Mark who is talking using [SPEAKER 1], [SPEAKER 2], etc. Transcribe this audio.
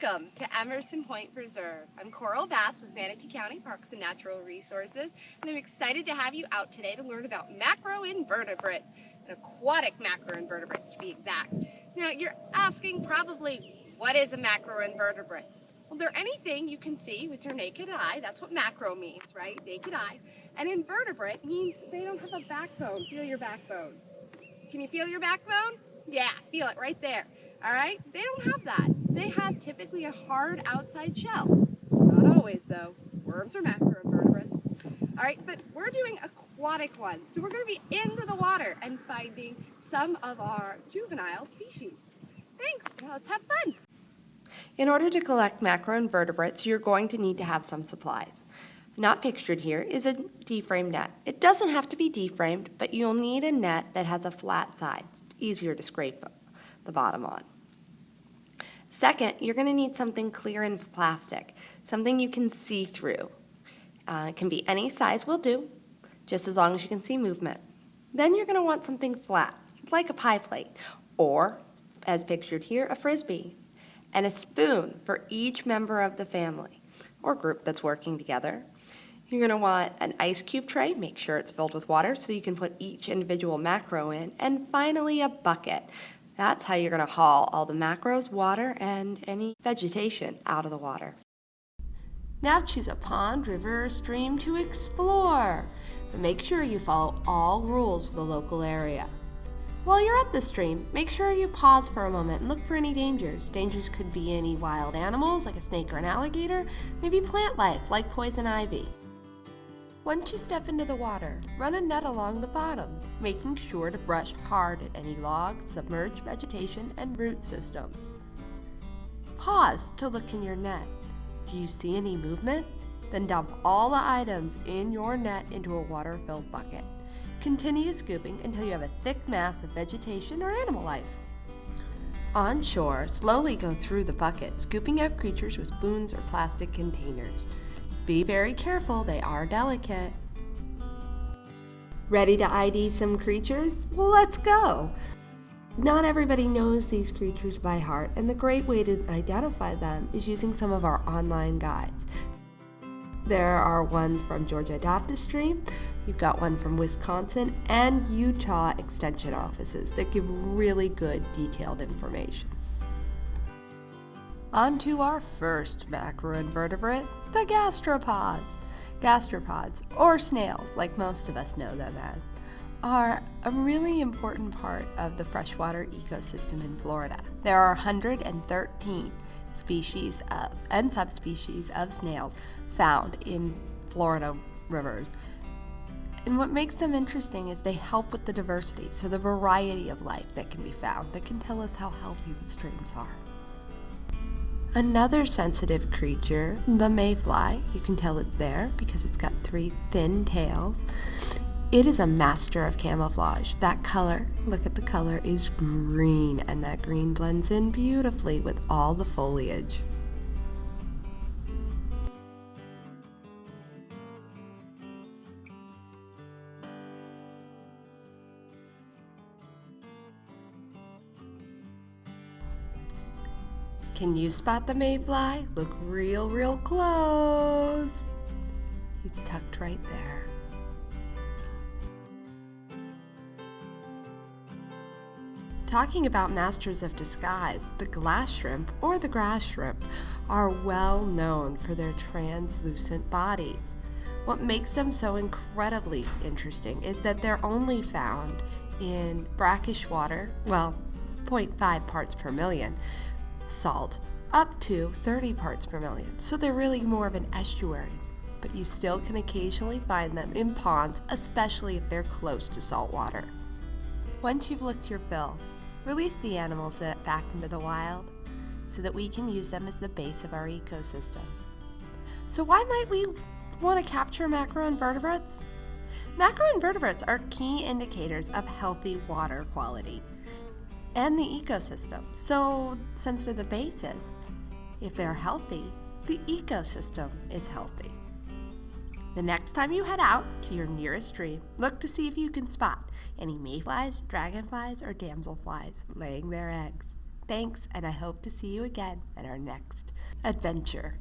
[SPEAKER 1] welcome to Emerson Point Preserve. I'm Coral Bass with Manatee County Parks and Natural Resources, and I'm excited to have you out today to learn about macroinvertebrates, an aquatic macroinvertebrates to be exact. Now, you're asking probably, what is a macroinvertebrate? Well, they're anything you can see with your naked eye. That's what macro means, right? Naked eye. And invertebrate means they don't have a backbone. Feel your backbone. Can you feel your backbone? Yeah, feel it right there. All right? They don't have that. They have typically a hard outside shell. Not always, though. Worms are macroinvertebrates. All right, but we're doing aquatic ones. So we're going to be into the water and finding some of our juvenile species. Thanks. Now let's have fun.
[SPEAKER 2] In order to collect macroinvertebrates, you're going to need to have some supplies. Not pictured here is a D-frame net. It doesn't have to be D-framed, but you'll need a net that has a flat side, it's easier to scrape the bottom on. Second, you're going to need something clear and plastic, something you can see through. Uh, it can be any size will do, just as long as you can see movement. Then you're going to want something flat, like a pie plate, or, as pictured here, a frisbee, and a spoon for each member of the family or group that's working together. You're going to want an ice cube tray, make sure it's filled with water so you can put each individual macro in, and finally a bucket. That's how you're going to haul all the macros, water, and any vegetation out of the water. Now choose a pond, river, or stream to explore, but make sure you follow all rules for the local area. While you're at the stream, make sure you pause for a moment and look for any dangers. Dangers could be any wild animals like a snake or an alligator, maybe plant life like poison ivy. Once you step into the water, run a net along the bottom, making sure to brush hard at any logs, submerged vegetation, and root systems. Pause to look in your net. Do you see any movement? Then dump all the items in your net into a water-filled bucket. Continue scooping until you have a thick mass of vegetation or animal life. On shore, slowly go through the bucket, scooping out creatures with spoons or plastic containers. Be very careful, they are delicate. Ready to ID some creatures? Well, let's go! Not everybody knows these creatures by heart, and the great way to identify them is using some of our online guides. There are ones from Georgia Stream. You've got one from Wisconsin and Utah Extension offices that give really good detailed information. On to our first macroinvertebrate, the gastropods. Gastropods, or snails, like most of us know them as, are a really important part of the freshwater ecosystem in Florida. There are 113 species of, and subspecies of snails found in Florida rivers, and what makes them interesting is they help with the diversity, so the variety of life that can be found that can tell us how healthy the streams are. Another sensitive creature, the mayfly, you can tell it there because it's got three thin tails. It is a master of camouflage. That color, look at the color, is green, and that green blends in beautifully with all the foliage. Can you spot the mayfly? Look real, real close. He's tucked right there. Talking about masters of disguise, the glass shrimp or the grass shrimp are well known for their translucent bodies. What makes them so incredibly interesting is that they're only found in brackish water, well, 0.5 parts per million, salt, up to 30 parts per million, so they're really more of an estuary. But you still can occasionally find them in ponds, especially if they're close to salt water. Once you've looked your fill, release the animals back into the wild so that we can use them as the base of our ecosystem. So why might we want to capture macroinvertebrates? Macroinvertebrates are key indicators of healthy water quality and the ecosystem. So, since they're the basis, if they're healthy, the ecosystem is healthy. The next time you head out to your nearest stream, look to see if you can spot any mayflies, dragonflies, or damselflies laying their eggs. Thanks, and I hope to see you again at our next adventure.